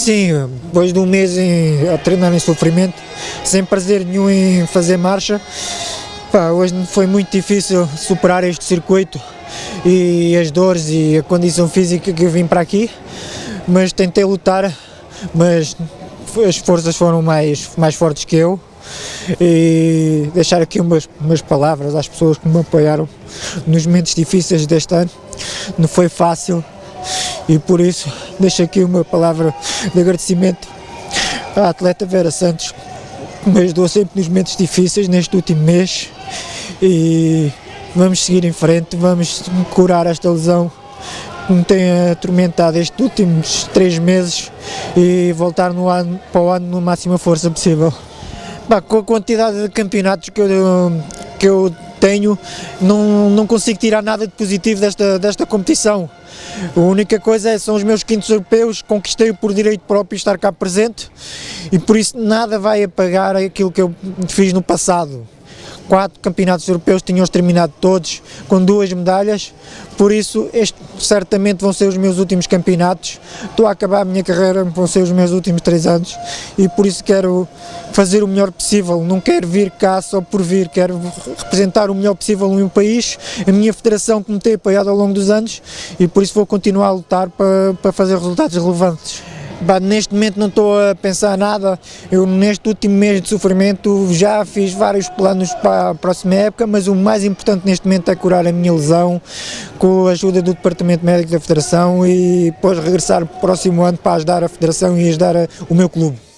Sim, depois de um mês em, a treinar em sofrimento, sem prazer nenhum em fazer marcha, pá, hoje foi muito difícil superar este circuito e as dores e a condição física que eu vim para aqui, mas tentei lutar, mas as forças foram mais, mais fortes que eu. E deixar aqui umas, umas palavras às pessoas que me apoiaram nos momentos difíceis deste ano, não foi fácil, e por isso deixo aqui uma palavra de agradecimento à atleta Vera Santos, que me ajudou sempre nos momentos difíceis neste último mês e vamos seguir em frente, vamos curar esta lesão que me tem atormentado estes últimos três meses e voltar no ano, para o ano na máxima força possível. Bah, com a quantidade de campeonatos que eu, que eu tenho, não, não consigo tirar nada de positivo desta, desta competição. A única coisa é, são os meus quintos europeus, conquistei por direito próprio estar cá presente e por isso nada vai apagar aquilo que eu fiz no passado quatro campeonatos europeus tinham terminado todos com duas medalhas, por isso estes certamente vão ser os meus últimos campeonatos, estou a acabar a minha carreira, vão ser os meus últimos três anos. E por isso quero fazer o melhor possível, não quero vir cá só por vir, quero representar o melhor possível no meu país, a minha federação que me tem apoiado ao longo dos anos. E por isso vou continuar a lutar para, para fazer resultados relevantes. Neste momento não estou a pensar nada, eu neste último mês de sofrimento já fiz vários planos para a próxima época, mas o mais importante neste momento é curar a minha lesão com a ajuda do Departamento Médico da Federação e depois regressar próximo ano para ajudar a Federação e ajudar o meu clube.